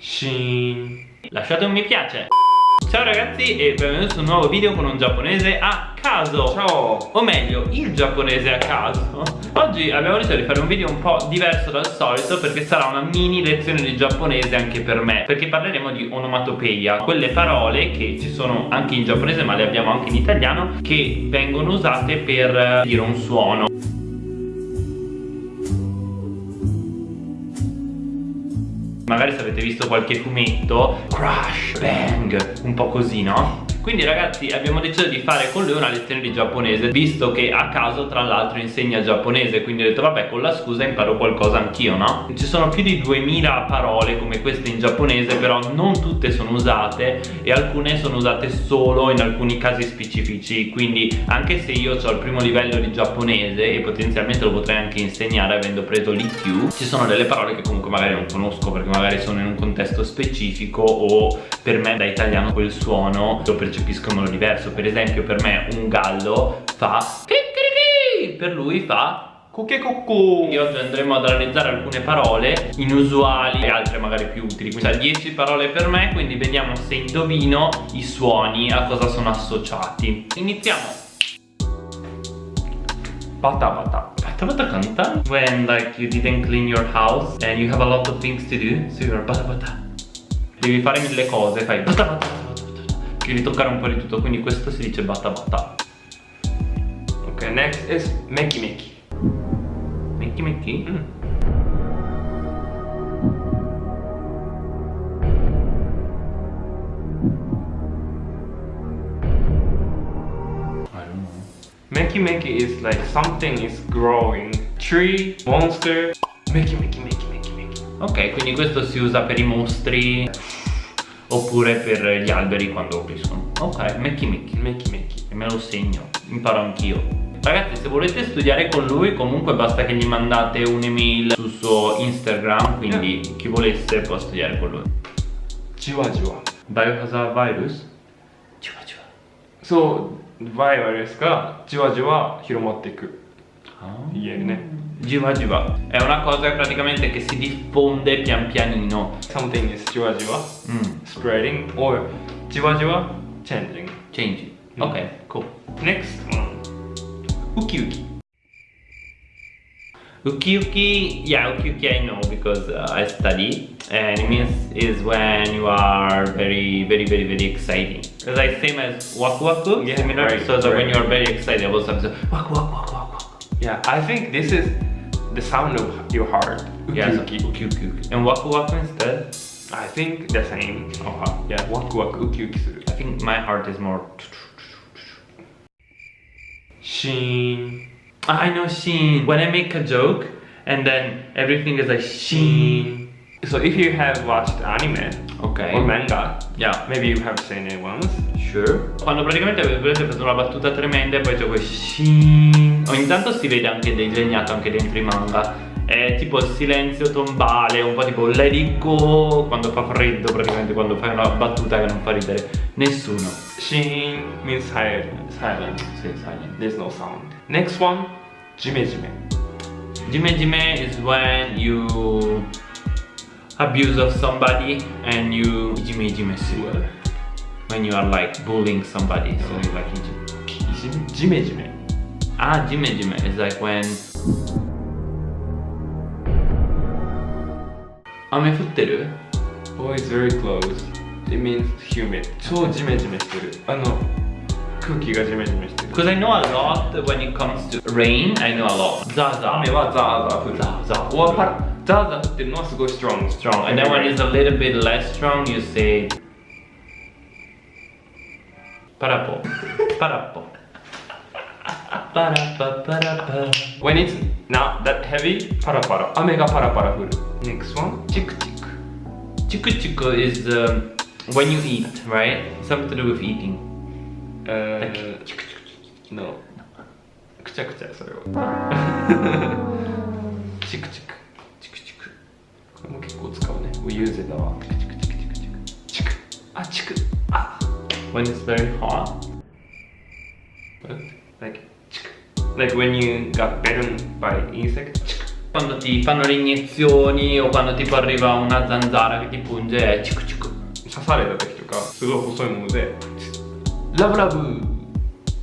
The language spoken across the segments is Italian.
Shin. Lasciate un mi piace. Ciao ragazzi e benvenuti su un nuovo video con un giapponese a caso Ciao. O meglio, il giapponese a caso Oggi abbiamo deciso di fare un video un po' diverso dal solito Perché sarà una mini lezione di giapponese anche per me Perché parleremo di onomatopeia Quelle parole che ci sono anche in giapponese ma le abbiamo anche in italiano Che vengono usate per dire un suono Magari se avete visto qualche fumetto Crash, bang, un po' così no? Quindi ragazzi abbiamo deciso di fare con lui una lezione di giapponese Visto che a caso tra l'altro insegna giapponese Quindi ho detto vabbè con la scusa imparo qualcosa anch'io no? Ci sono più di 2000 parole come queste in giapponese Però non tutte sono usate E alcune sono usate solo in alcuni casi specifici Quindi anche se io ho il primo livello di giapponese E potenzialmente lo potrei anche insegnare avendo preso l'IQ Ci sono delle parole che comunque magari non conosco Perché magari sono in un contesto specifico O per me da italiano quel suono lo percepiscono modo diverso per esempio per me un gallo fa per lui fa Kokekokko. e oggi andremo ad analizzare alcune parole inusuali e altre magari più utili. Quindi 10 parole per me quindi vediamo se indovino i suoni a cosa sono associati. Iniziamo. Bata bata canta. When like you didn't clean your house and you have a lot of things to do So you're bata Devi fare mille cose, fai bata bata bata bata Devi toccare un po' di tutto, quindi questo si dice bata bata Ok, next is meki meki. Mecchi mecchi? Mm. Meki meki is like something is growing. Tree, monster. Meki meki meki meki meki. Ok, quindi questo si usa per i mostri Oppure per gli alberi quando crescono Ok, mecchi mecchi Meki meki. E me lo segno, imparo anch'io Ragazzi se volete studiare con lui comunque basta che gli mandate un'email sul suo Instagram Quindi chi volesse può studiare con lui Jiwa jiwa. Biohazard virus? Ciua ciua そう、バイオレスがじわじわ広まっていく。言えるね。 Jiwa Jiwa è una cosa praticamente che si diffonde pian pianino. Something is Jiwa Jiwa mm. spreading or Jiwa Jiwa changing. Changing, mm. ok, cool. Next one. Uki Uki. Uki Uki, yeah Uki Uki I know because uh, I study. And it means is when you are very very very very exciting. It's like same as Waku Waku, yeah, similar. right, So, so right. when you are very excited I about something Waku Waku Waku yeah, I think this is the sound of your heart. Yeah. And waku waku instead? I think the same. Oh, yeah, waku waku uki uki suru. I think my heart is more... Sheen. I know sheen. When I make a joke, and then everything is like sheen. So if you have watched anime okay. or manga, yeah, maybe you have seen it once. Sure. Quando praticamente avete preso una battuta tremenda e poi c'è quel shin. Ogni tanto si vede anche disegnato anche dentro i manga. È tipo il silenzio tombale, un po' tipo let it go quando fa freddo praticamente, quando fai una battuta che non fa ridere nessuno. Shin means silent. Silent, sì, silent. There's no sound. Next one, jime jime. Jime jime is when you abuse of somebody and you jime jime sue. When you are like bullying somebody, so you like jime. ジメジメ。 Ah, jime jime is like when 雨降ってる Oh, it's very close. It means humid. 超ジメジメしてる。あの、空気がジメジメしてる。 Because I know a lot when it comes to rain, I know a lot. ザーザー雨はザーザー降る。ザーザーはパラザーザー降ってるのはすごい strong。 strong. And then when it's a little bit less strong, you say パラポ。パラポ。パラパパラパ。When it's not that heavy, パラパラ。雨がパラパラ降る。Next one, チクチク。チクチク is um, when you eat, right? Something to do with eating. えー、チクチクチク。No。くちゃくちゃそれは。チクチク。チクチク。これも結構使うね。We use it だわ。When it's very hot. Like, チク。Like when you got bitten by insect. チク。 Quando ti fanno le iniezioni o quando tipo arriva una zanzara che ti punge è cico cico 刺された時とかすごい細いものでラブラブ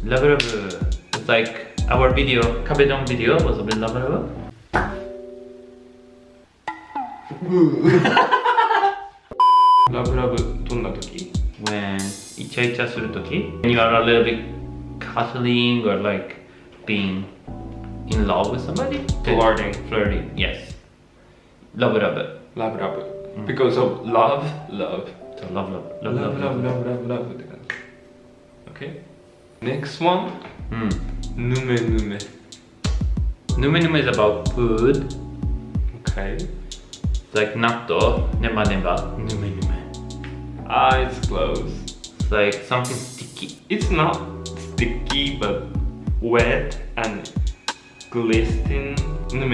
Love love It's like our video Kabedon video was a bit love love ラブラブどんな時 When イチャイチャするとき When you are a little bit cuddling or like being in love with somebody Flirting Flirting, yes Love love ラブラブ because of love love So love love ラ love ブ love ラブ love ラブラブラブって感じ OK next one うんぬめぬめ Nume nume is about food OK It's like natto Neba neba Nume nume eyes closed It's like something sticky. It's not sticky but wet and no,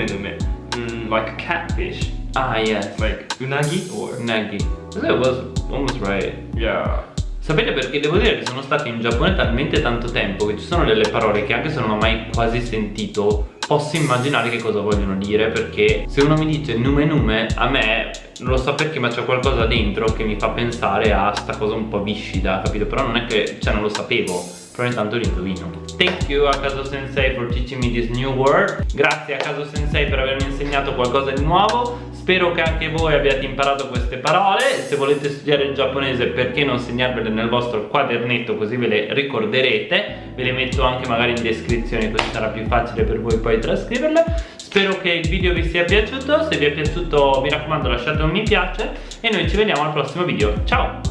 Mm, like a catfish. Ah yes. Like unagi or? Unagi. That was almost right. Yeah. Sapete perché devo dire che sono stato in Giappone talmente tanto tempo che ci sono delle parole che anche se non ho mai quasi sentito posso immaginare che cosa vogliono dire perché se uno mi dice nume nume a me non lo so perché ma c'è qualcosa dentro che mi fa pensare a sta cosa un po' viscida capito? Però non è che cioè non lo sapevo. Però intanto lo indovino. Thank you a Caso Sensei for teaching me this new word. Grazie a Caso Sensei per avermi insegnato qualcosa di nuovo Spero che anche voi abbiate imparato queste parole. Se volete studiare il giapponese perché non segnarvele nel vostro quadernetto così ve le ricorderete. Ve le metto anche magari in descrizione così sarà più facile per voi poi trascriverle. Spero che il video vi sia piaciuto. Se vi è piaciuto mi raccomando lasciate un mi piace. E noi ci vediamo al prossimo video. Ciao!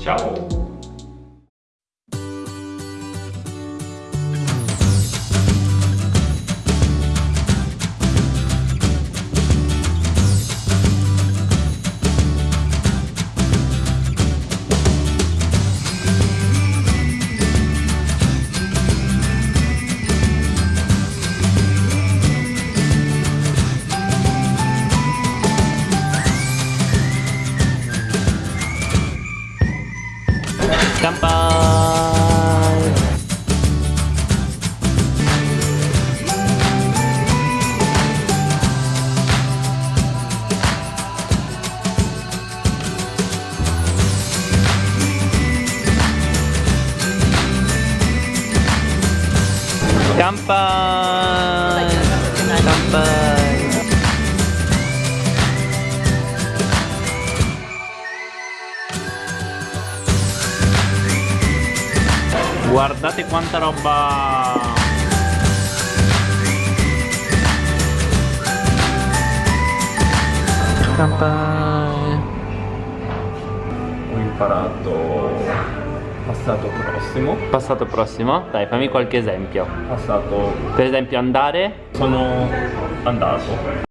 ciao Kanpai! Kanpai! Guardate quanta roba! Kanpai! ho imparato passato prossimo Passato prossimo? Dai, fammi qualche esempio. passato Per esempio andare sono andato